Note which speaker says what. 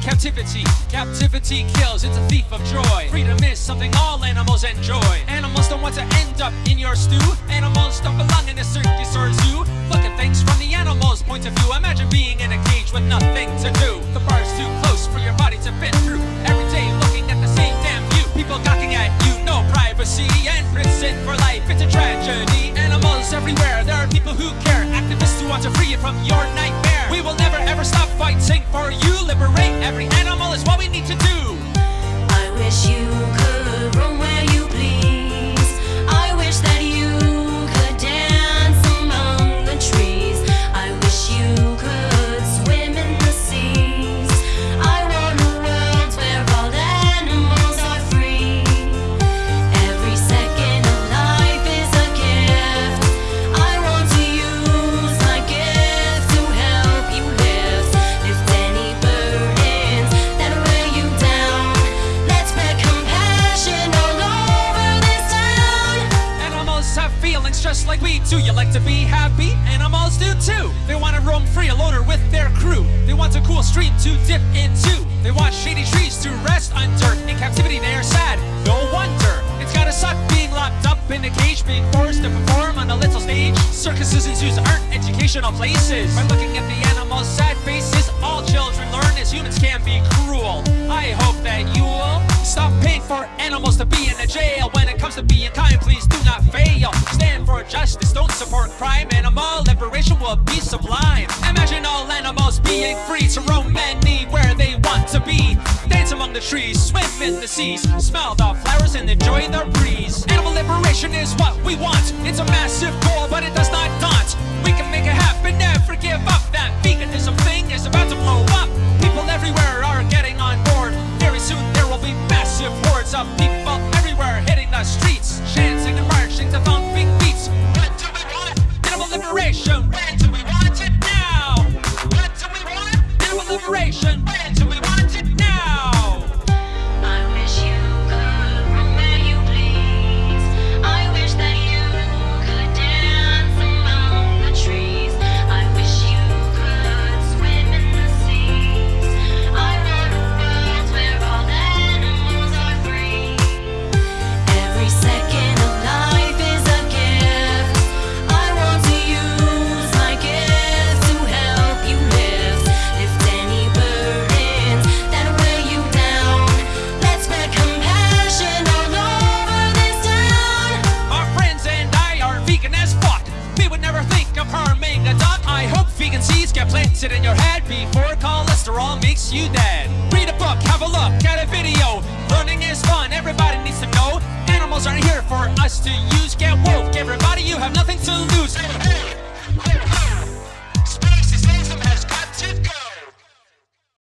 Speaker 1: captivity. Captivity kills, it's a thief of joy. Freedom is something all animals enjoy. Animals don't want to end up in your stew. Animals don't belong in a circus or a zoo. Look at things from the animal's point of view. Imagine being in a cage with nothing to do. The bar's too close for your body to fit through. Every day looking at the same damn view. People gawking at you, no privacy. And prison for life, it's a tragedy. Animals everywhere, there are people who care. Activists who want to free you from your nightmare. We will never ever stop fighting for you. Liberate every animal is what we need to do.
Speaker 2: I wish you
Speaker 1: do. You like to be happy? Animals do too. They want to roam free alone with their crew. They want a cool stream to dip into. They want shady trees to rest under. In captivity, they are sad. No wonder. It's gotta suck being locked up in a cage, being forced to perform on a little stage. Circuses and zoos aren't educational places. By looking at the animals' sad faces, all children learn as humans can be cruel. I hope that you'll stop paying for animals to be in a jail. When it comes to being kind, please do not fail. For justice, don't support crime. Animal liberation will be sublime. Imagine all animals being free to roam anywhere they want to be. Dance among the trees, swim in the seas, smell the flowers and enjoy the breeze. Animal liberation is what we want. It's a massive goal, but it does not Animal We would never think of harming a duck. I hope vegan seeds get planted in your head before cholesterol makes you dead. Read a book, have a look at a video. Learning is fun, everybody needs to know. Animals aren't here for us to use. Get woke, everybody,